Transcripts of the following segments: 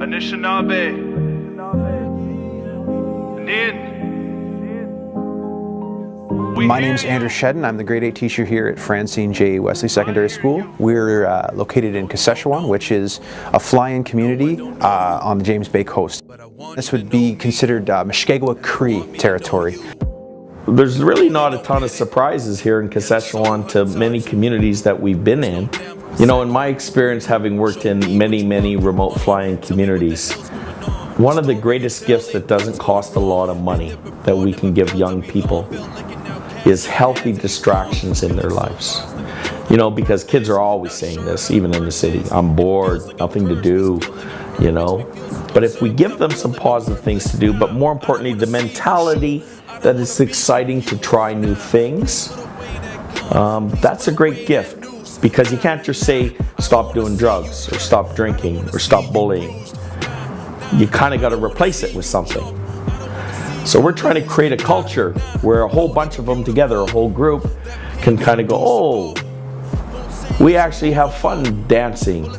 Anishinaabe. Nin. My name is Andrew Shedden. I'm the grade 8 teacher here at Francine J. Wesley Secondary School. We're uh, located in Kashechewan, which is a fly-in community uh, on the James Bay coast. This would be considered uh, Mushkegowuk Cree territory. There's really not a ton of surprises here in Kashechewan to many communities that we've been in. You know, in my experience having worked in many, many remote flying communities, one of the greatest gifts that doesn't cost a lot of money that we can give young people is healthy distractions in their lives. You know, because kids are always saying this, even in the city. I'm bored, nothing to do, you know. But if we give them some positive things to do, but more importantly, the mentality that it's exciting to try new things, um, that's a great gift. Because you can't just say, stop doing drugs, or stop drinking, or stop bullying. You kind of got to replace it with something. So we're trying to create a culture where a whole bunch of them together, a whole group, can kind of go, oh, we actually have fun dancing.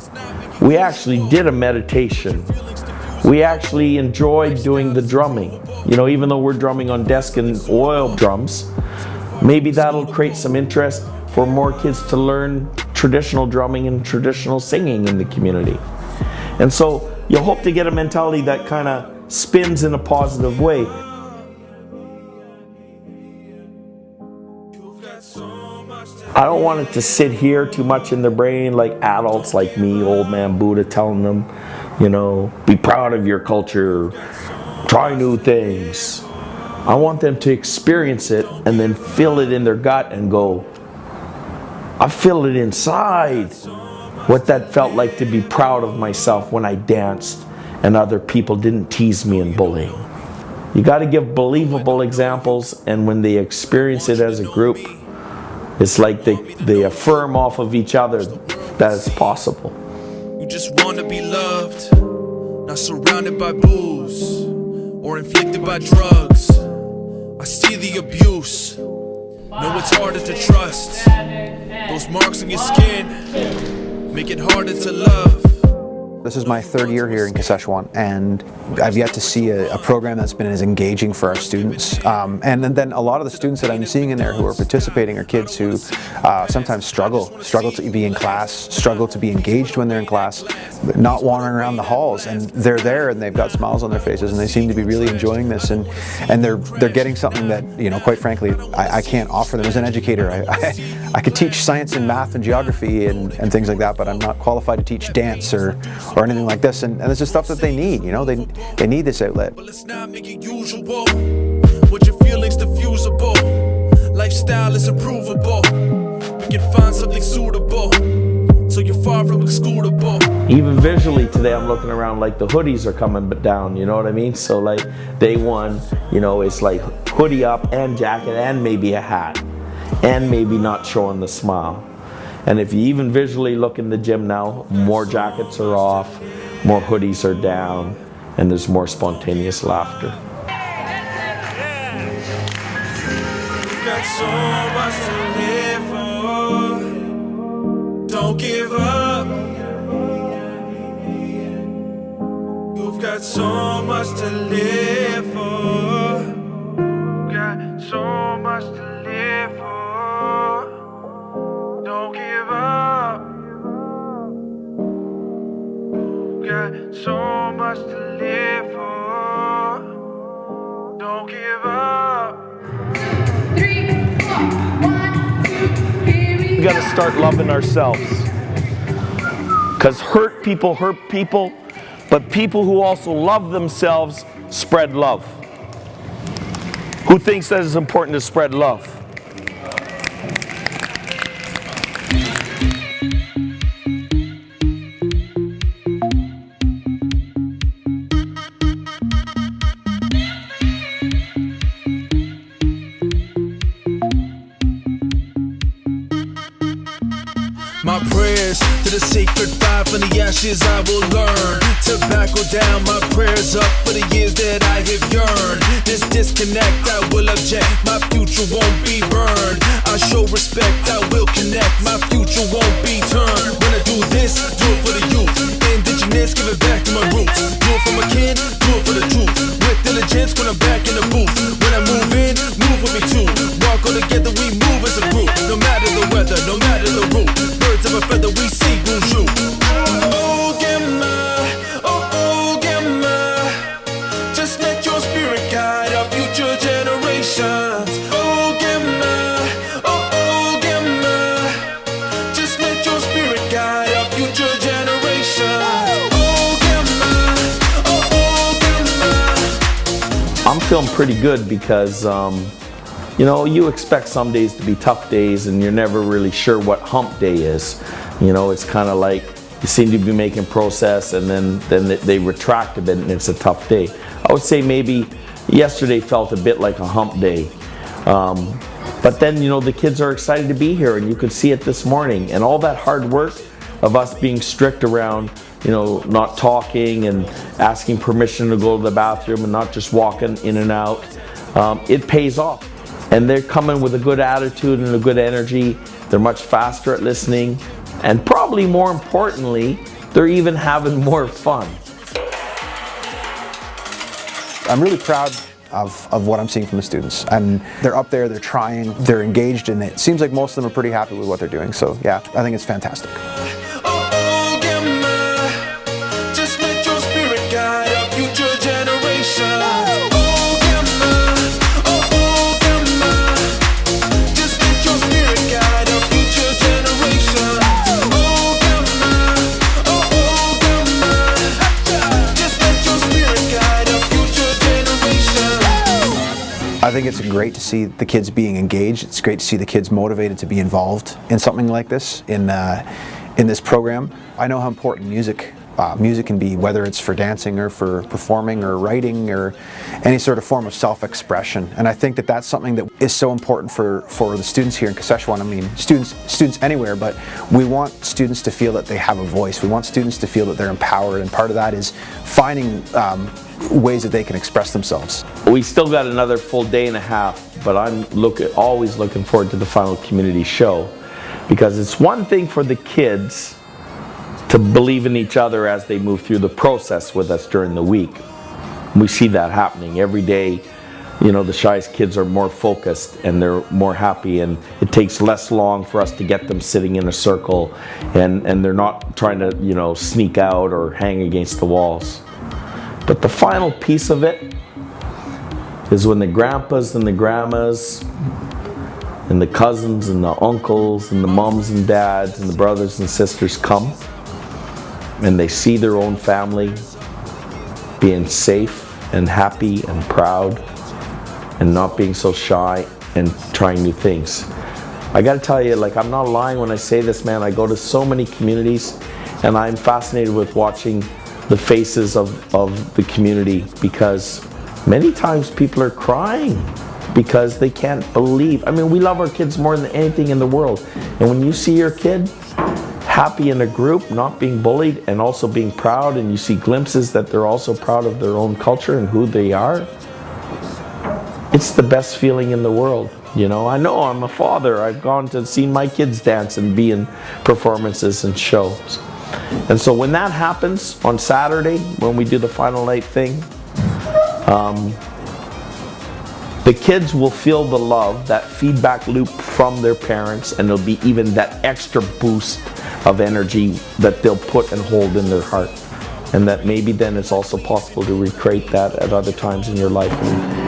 We actually did a meditation. We actually enjoyed doing the drumming. You know, even though we're drumming on desk and oil drums, maybe that'll create some interest for more kids to learn traditional drumming and traditional singing in the community. And so you hope to get a mentality that kind of spins in a positive way. I don't want it to sit here too much in their brain like adults like me, old man Buddha telling them, you know, be proud of your culture, try new things. I want them to experience it and then feel it in their gut and go, I feel it inside. What that felt like to be proud of myself when I danced and other people didn't tease me and bully. You got to give believable examples and when they experience it as a group, it's like they, they affirm off of each other that it's possible. You just want to be loved, not surrounded by booze or inflicted by drugs. I see the abuse. Know it's harder to trust. Those marks on your skin make it harder to love. This is my third year here in Kashechewan, and I've yet to see a, a, program that's been as engaging for our students. Um, and, and, then a lot of the students that I'm seeing in there who are participating are kids who uh, sometimes struggle, struggle to be in class, struggle to be engaged when they're in class, not wandering around the halls. And they're there and they've got smiles on their faces and they seem to be really enjoying this. And, and they're, they're getting something that, you know, quite frankly, I, I can't offer them as an educator. I, I, I, could teach science and math and geography and, and things like that, but I'm not qualified to teach dance or, or anything like this. And, and this is stuff that they need, you know, they, they need this outlet. But let's not make it usual. What your feelings diffusable. Lifestyle is improvable. We can find something suitable. So you're far from excludable. Even visually today, I'm looking around like the hoodies are coming down, you know what I mean? So like day one, you know, it's like hoodie up and jacket and maybe a hat and maybe not showing the smile. And if you even visually look in the gym now, more jackets are off, more hoodies are down, and there's more spontaneous laughter. Don't give up. You've got so much to live so much to live for. Don't give up. Three, four, one, two, here we We gotta start loving ourselves. Because hurt people hurt people, but people who also love themselves spread love. Who thinks that it's important to spread love? From I will learn. Tobacco down, my prayers up for the years that I have yearned. This disconnect I will object, my future won't be burned. I show respect, I will connect. My good because, um, you know, you expect some days to be tough days and you're never really sure what hump day is. You know, it's kind of like you seem to be making progress and then, then they- they retract a bit and it's a tough day. I would say maybe yesterday felt a bit like a hump day. Um, but then, you know, the kids are excited to be here and you could see it this morning. And all that hard work of us being strict around, you know, not talking and asking permission to go to the bathroom and not just walking in and out, um, it pays off. And they're coming with a good attitude and a good energy. They're much faster at listening. And probably more importantly, they're even having more fun. I'm really proud of, of what I'm seeing from the students. And they're up there, they're trying, they're engaged, and it seems like most of them are pretty happy with what they're doing. So yeah, I think it's fantastic. Think it's great to see the kids being engaged. It's great to see the kids motivated to be involved in something like this in uh, in this program. I know how important music uh, music can be, whether it's for dancing or for performing or writing or any sort of form of self-expression. And I think that that's something that is so important for for the students here in Kashechewan. I mean, students students anywhere, but we want students to feel that they have a voice. We want students to feel that they're empowered, and part of that is finding um, ways that they can express themselves. We still got another full day and a half, but I'm look, always looking forward to the final community show because it's one thing for the kids to believe in each other as they move through the process with us during the week. We see that happening every day. You know, the shyest kids are more focused and they're more happy, and it takes less long for us to get them sitting in a circle and, and they're not trying to, you know, sneak out or hang against the walls. But the final piece of it is when the grandpas and the grandmas and the cousins and the uncles and the moms and dads and the brothers and sisters come and they see their own family being safe and happy and proud and not being so shy and trying new things. I gotta tell you, like, I'm not lying when I say this, man. I go to so many communities and I'm fascinated with watching the faces of, of the community because many times people are crying because they can't believe. I mean, we love our kids more than anything in the world. And when you see your kid happy in a group, not being bullied, and also being proud, and you see glimpses that they're also proud of their own culture and who they are, it's the best feeling in the world. You know, I know I'm a father. I've gone to see my kids dance and be in performances and shows. And so when that happens on Saturday, when we do the final night thing, um, the kids will feel the love, that feedback loop from their parents, and there'll be even that extra boost of energy that they'll put and hold in their heart. And that maybe then it's also possible to recreate that at other times in your life.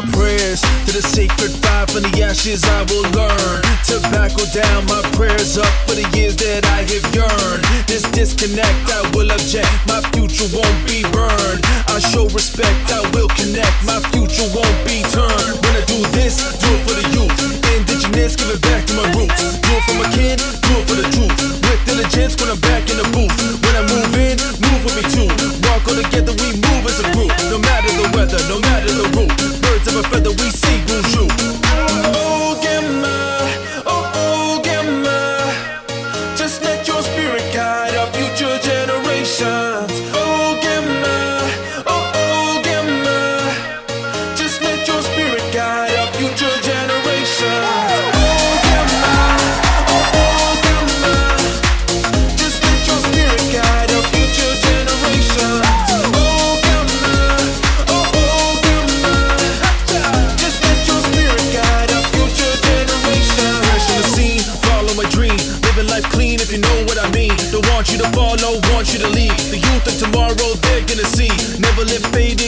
My prayers to the sacred fire from the ashes I will learn. to Tobacco down, my prayers up for the years that I have yearned. This disconnect, I will object. My future won't be burned. I show respect, I will connect. My future won't be turned. When I do this, do it for the youth. Indigenous, give it back to my roots. Do it for my kid, do it for the truth. With diligence when I'm back in the booth. When I move in, move with me too.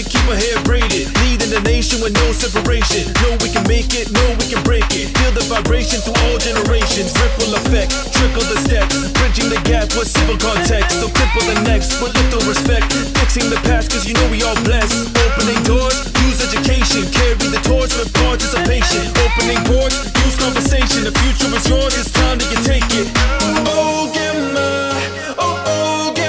Live keep our hair braided. Leading the nation with no separation. Know we can make it, know we can break it. Feel the vibration through all generations. Ripple effect, trickle the steps. Bridging the gap with civil context. So cripple the next, but little respect. Fixing the past, cause you know we all blessed. Opening doors, use education. Carry the torch with participation. Opening ports, use conversation. The future is yours, it's time you take it. Oh, Gemma, oh, oh, Gemma.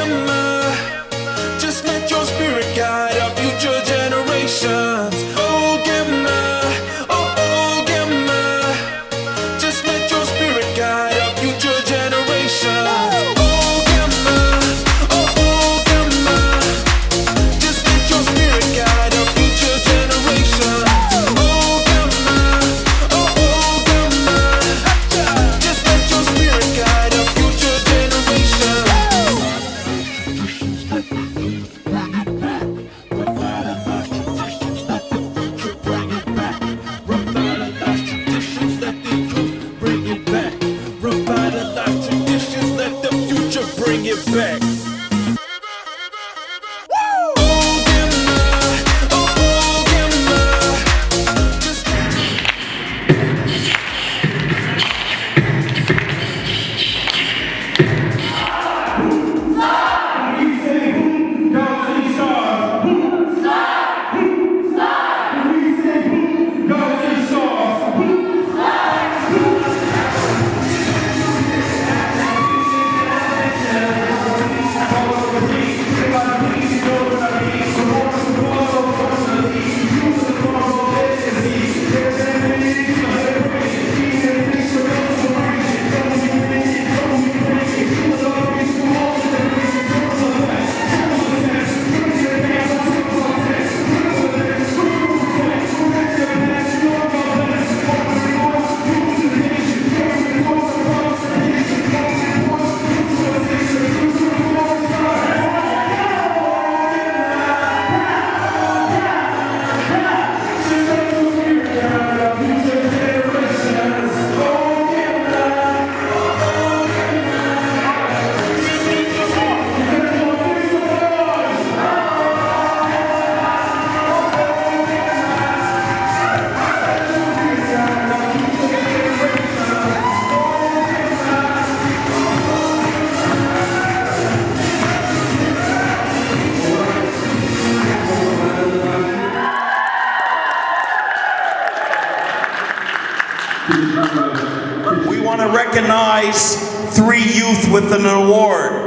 Three youth with an award.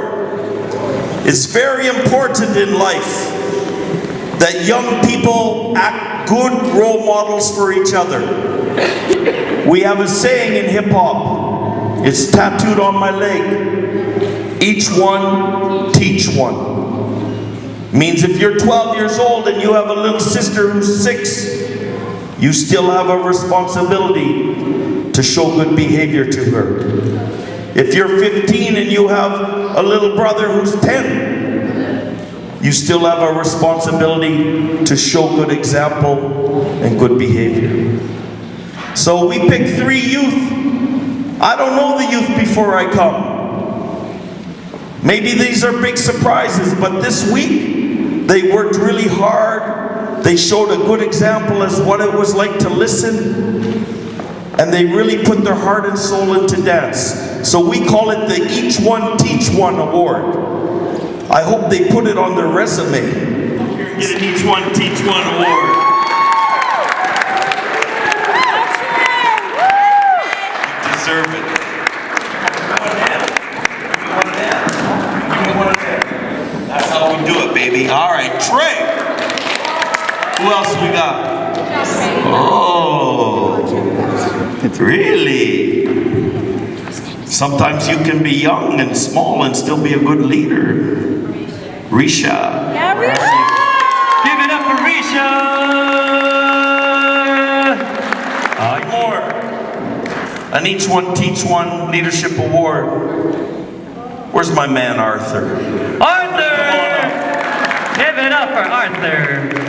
It's very important in life that young people act good role models for each other. We have a saying in hip hop, it's tattooed on my leg. Each one, teach one. Means if you're 12 years old and you have a little sister who's six, you still have a responsibility to show good behavior to her. If you're 15 and you have a little brother who's 10, you still have a responsibility to show good example and good behavior. So we picked three youth. I don't know the youth before I come. Maybe these are big surprises, but this week they worked really hard. They showed a good example as what it was like to listen. And they really put their heart and soul into dance. So we call it the Each One Teach One Award. I hope they put it on their resume. Get an Each One Teach One Award. You deserve it. That's how we do it, baby. All right, Trey. Who else we got? Oh, really? Sometimes you can be young and small and still be a good leader. Risha. Yeah, Risha. Give it up for Risha! Uh, more. An Each One Teach One Leadership Award. Where's my man Arthur? Arthur! Give it up for Arthur.